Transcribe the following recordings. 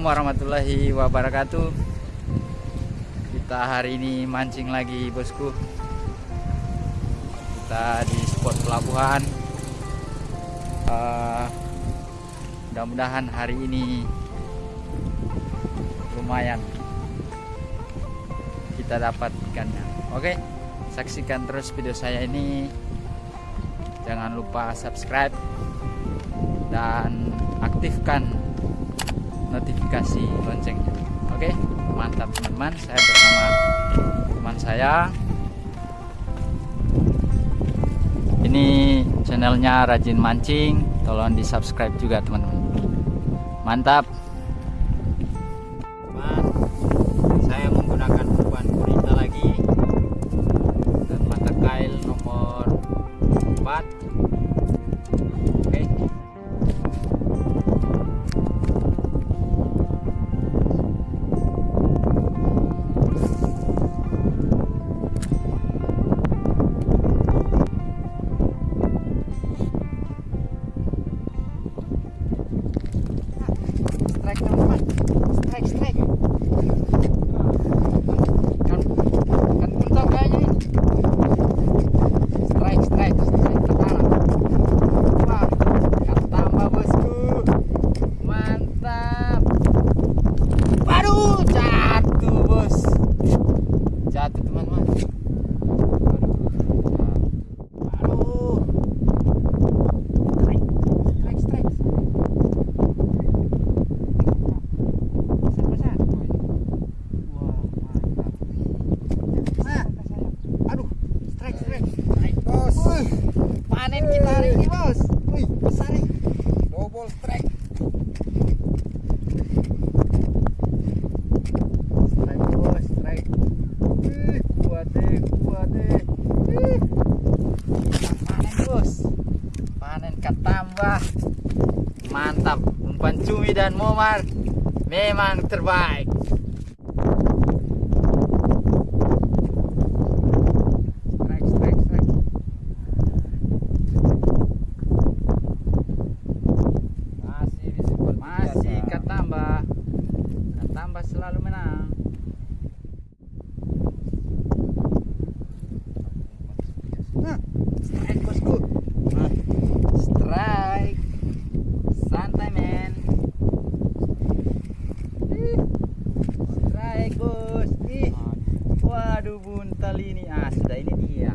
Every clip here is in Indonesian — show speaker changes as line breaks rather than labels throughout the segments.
Assalamualaikum warahmatullahi wabarakatuh. Kita hari ini mancing lagi bosku. Kita di spot pelabuhan. Uh, Mudah-mudahan hari ini Lumayan Kita dapat ikannya. Oke Saksikan terus video saya ini. Jangan lupa subscribe Dan aktifkan notifikasi loncengnya. Oke mantap teman-teman. Saya bersama teman saya. Ini channelnya rajin mancing. Tolong di subscribe juga teman-teman. Mantap dan momar memang terbaik pun tali ini ah sudah ini dia.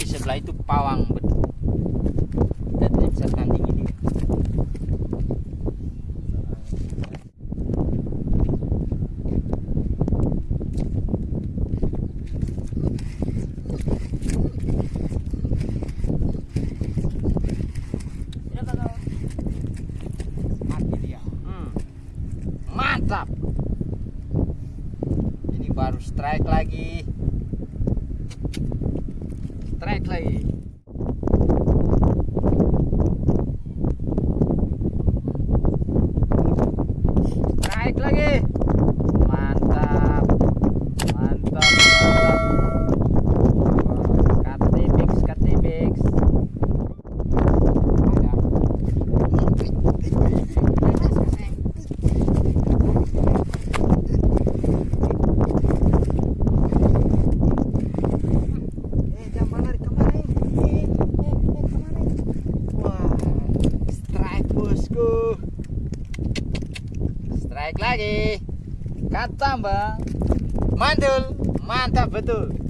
tapi sebelah itu pawang betul dan bisa tanding ini. Hmm. mantap. Baru strike lagi strike lagi bosku. Strike lagi. Kata mbak mantul mantap betul.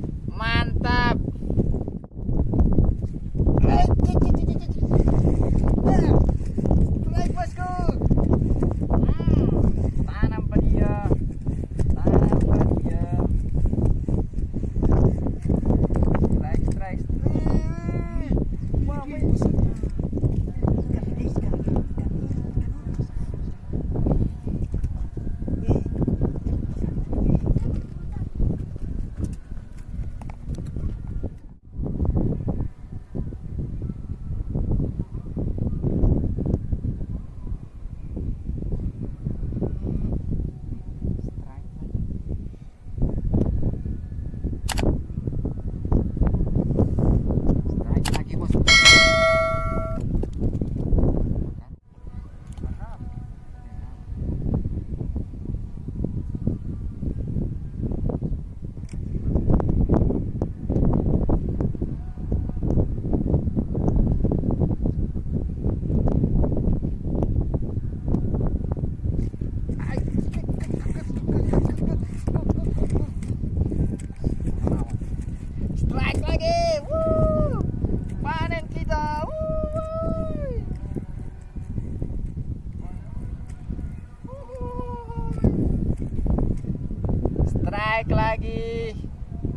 lagi.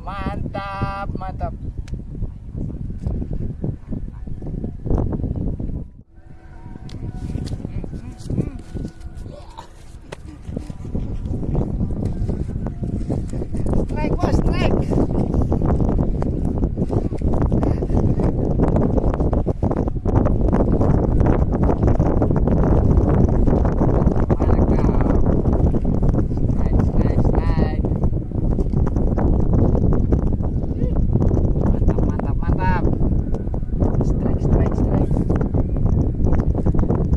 Mantap mantap.